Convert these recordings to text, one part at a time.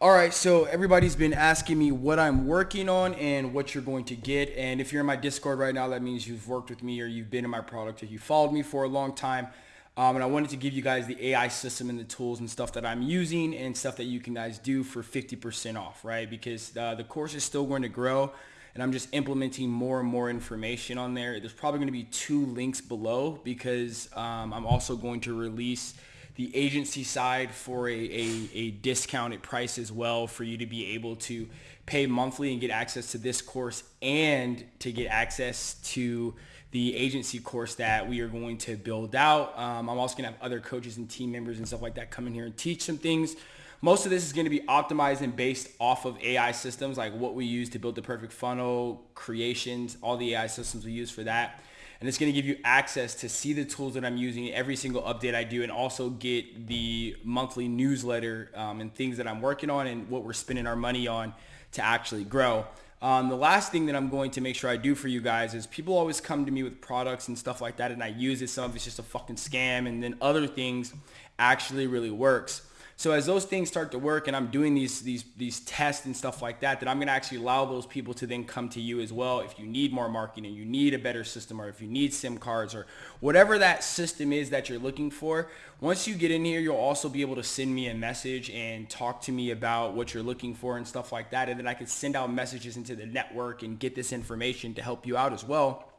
All right, so everybody's been asking me what I'm working on and what you're going to get. And if you're in my Discord right now, that means you've worked with me or you've been in my product or you followed me for a long time. Um, and I wanted to give you guys the AI system and the tools and stuff that I'm using and stuff that you can guys do for 50% off, right? Because uh, the course is still going to grow and I'm just implementing more and more information on there. There's probably going to be two links below because um, I'm also going to release the agency side for a, a, a, discounted price as well for you to be able to pay monthly and get access to this course and to get access to the agency course that we are going to build out. Um, I'm also going to have other coaches and team members and stuff like that come in here and teach some things. Most of this is going to be optimized and based off of AI systems, like what we use to build the perfect funnel, creations, all the AI systems we use for that and it's going to give you access to see the tools that I'm using every single update I do and also get the monthly newsletter um, and things that I'm working on and what we're spending our money on to actually grow. Um, the last thing that I'm going to make sure I do for you guys is people always come to me with products and stuff like that and I use it. Some of it's just a fucking scam and then other things actually really works. So as those things start to work and I'm doing these these these tests and stuff like that, that I'm going to actually allow those people to then come to you as well if you need more marketing you need a better system or if you need SIM cards or whatever that system is that you're looking for. Once you get in here, you'll also be able to send me a message and talk to me about what you're looking for and stuff like that. And then I can send out messages into the network and get this information to help you out as well.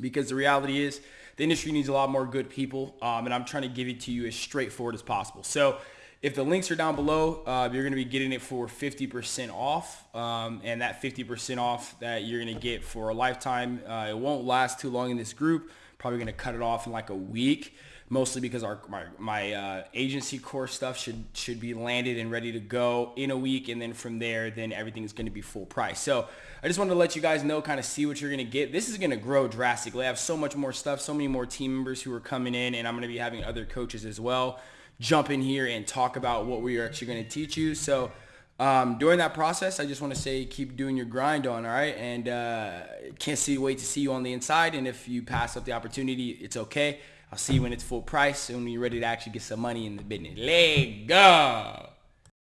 Because the reality is the industry needs a lot more good people. Um, and I'm trying to give it to you as straightforward as possible. So if the links are down below, uh, you're going to be getting it for 50% off. Um, and that 50% off that you're going to get for a lifetime, uh, it won't last too long in this group. Probably going to cut it off in like a week, mostly because our my, my uh, agency core stuff should should be landed and ready to go in a week. And then from there, then everything is going to be full price. So I just wanted to let you guys know, kind of see what you're going to get. This is going to grow drastically. I have so much more stuff, so many more team members who are coming in, and I'm going to be having other coaches as well jump in here and talk about what we are actually going to teach you. So um, during that process, I just want to say keep doing your grind on, all right? And uh, can't see wait to see you on the inside. And if you pass up the opportunity, it's okay. I'll see you when it's full price and when you're ready to actually get some money in the business. Let go.